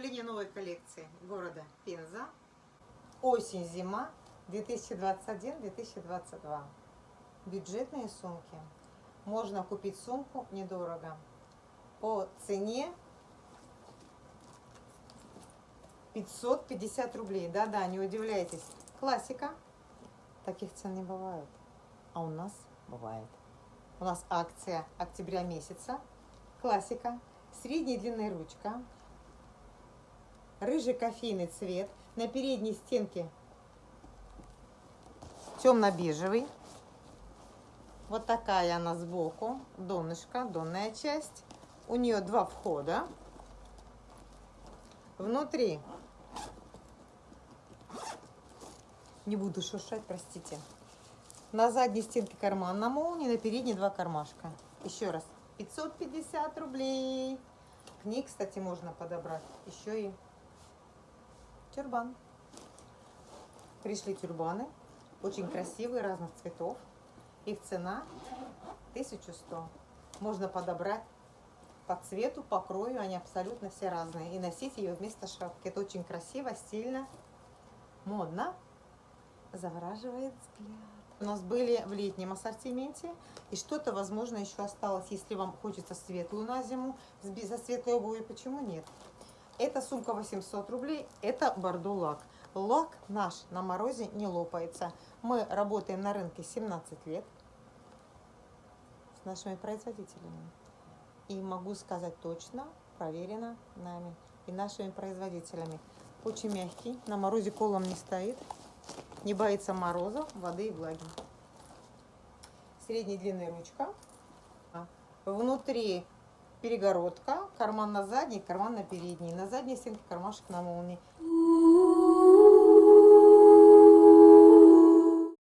Поступление новой коллекции города Пенза. Осень-зима 2021-2022. Бюджетные сумки. Можно купить сумку недорого. По цене 550 рублей. Да-да, не удивляйтесь. Классика. Таких цен не бывает. А у нас бывает. У нас акция октября месяца. Классика. Средней длины ручка. Рыжий кофейный цвет. На передней стенке темно-бежевый. Вот такая она сбоку. Донышко, донная часть. У нее два входа. Внутри не буду шуршать, простите. На задней стенке карман на молнии, на передней два кармашка. Еще раз, 550 рублей. К ней, кстати, можно подобрать еще и тюрбан. Пришли тюрбаны, очень красивые, разных цветов. Их цена 1100. Можно подобрать по цвету, по крою, они абсолютно все разные. И носить ее вместо шапки. Это очень красиво, стильно, модно, завораживает взгляд. У нас были в летнем ассортименте. И что-то, возможно, еще осталось, если вам хочется светлую на зиму, за светлой обуви, почему нет? Это сумка 800 рублей, это бордо лак. Лак наш на морозе не лопается. Мы работаем на рынке 17 лет с нашими производителями. И могу сказать точно, проверено нами и нашими производителями. Очень мягкий, на морозе колом не стоит, не боится мороза, воды и влаги. Средней длины ручка. Внутри перегородка, карман на задней, карман на передней. На задней стенке кармашек на молнии.